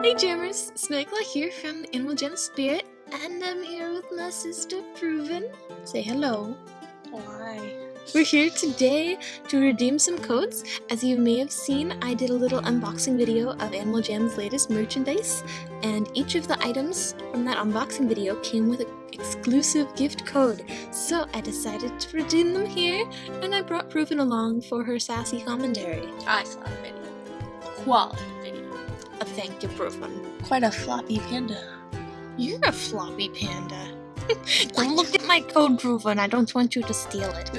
Hey Jammers, Snagla here from the Animal Jam Spirit, and I'm here with my sister Proven. Say hello. Hi. We're here today to redeem some codes. As you may have seen, I did a little unboxing video of Animal Jam's latest merchandise, and each of the items from that unboxing video came with an exclusive gift code. So I decided to redeem them here, and I brought Proven along for her sassy commentary. I saw the video. Quality video. A thank you, Proven. Quite a floppy panda. You're a floppy panda. Don't look at my code, Proven. I don't want you to steal it.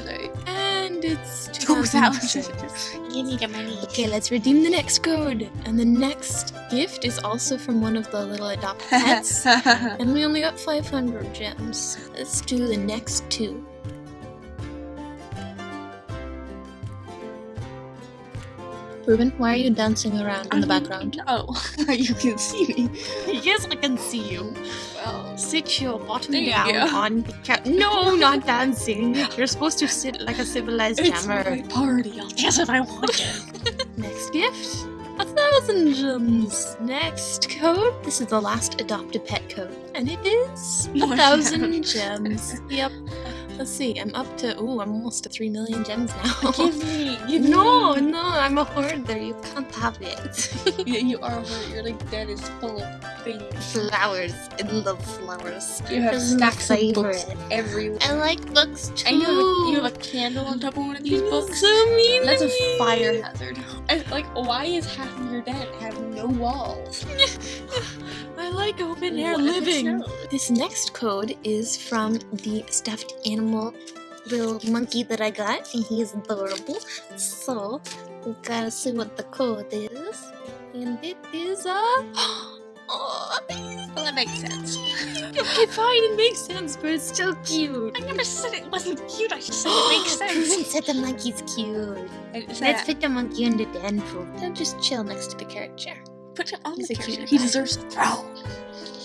And it's 2000. 2000. You need your money. Okay, let's redeem the next code. And the next gift is also from one of the little adopted pets. and we only got 500 gems. Let's do the next two. Ruben, why are you dancing around in the um, background? Oh, you can see me. yes, I can see you. Well, Sit your bottom There you down go. on the couch. No, not dancing. You're supposed to sit like a civilized it's jammer. my party. I'll dance if I want to. Next gift. A thousand gems. Next code. This is the last adopt a pet code. And it is a thousand gems. gems. Yep. Let's see. I'm up to oh, I'm almost to three million gems now. give me. Give no, me. no, I'm a hoarder. You can't have it. You, you are hurt. Your like dead is full of things. flowers. I love flowers. You have stacks of books everywhere. I like books too. Have, a, you have a candle on top of one of these You're books. So mean That's to a me. fire hazard. And, like, why is half of your den have no walls? I like open air What living. This next code is from the stuffed animal little monkey that I got, and he is adorable. So we gotta see what the code is, and it is uh, a. Oh, Well, that makes sense. okay, fine, it makes sense, but it's still cute. I never said it wasn't cute. I just said it makes Proven sense. said the monkey's cute. And Let's that- put the monkey in the den for. Now just chill next to the carrot chair. put it on He's the a cute cute. He deserves a throne.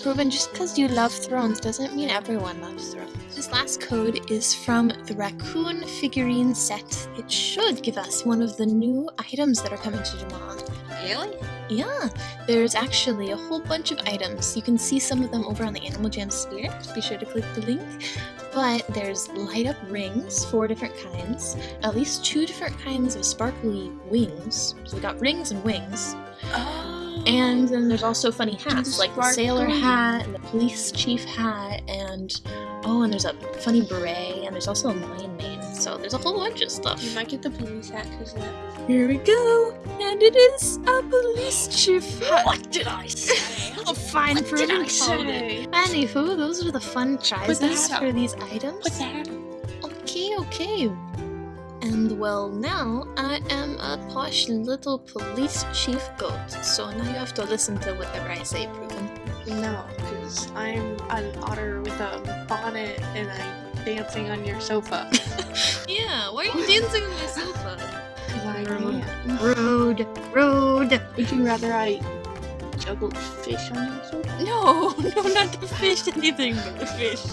Ruben, just because you love thrones doesn't mean everyone loves thrones. This last code is from the raccoon figurine set. It should give us one of the new items that are coming to Jamaa. Really? Yeah, there's actually a whole bunch of items. You can see some of them over on the Animal Jam Spirit. Be sure to click the link. But there's light up rings, four different kinds, at least two different kinds of sparkly wings. So we got rings and wings. Oh. And then there's also funny hats, like the sailor hat, and the police chief hat, and oh, and there's a funny beret, and there's also a lion mane. So there's a whole bunch of stuff. you might get the police hat because that. Here we go, and it is a police chief hat. What did I say? Oh, fine, what did I say? Anywho, those are the fun prizes for these items. Put that. Okay, okay. And well, now I am a posh little police chief goat, so now you have to listen to whatever I say, Proven. No, because I'm an otter with a bonnet and I'm dancing on your sofa. Yeah, why are you dancing on my sofa? Rude. Rude, rude. Would you rather I juggled fish on your sofa? No, no, not the fish, anything but the fish.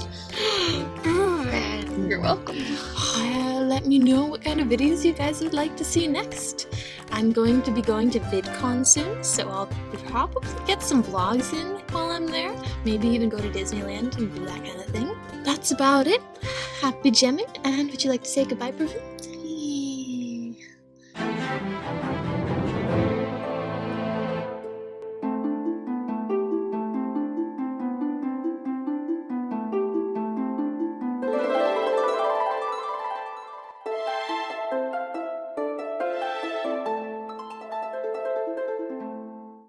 You're welcome. Let me know what kind of videos you guys would like to see next. I'm going to be going to VidCon soon, so I'll probably get some vlogs in while I'm there. Maybe even go to Disneyland and do that kind of thing. That's about it. Happy gemming, and would you like to say goodbye, Proven?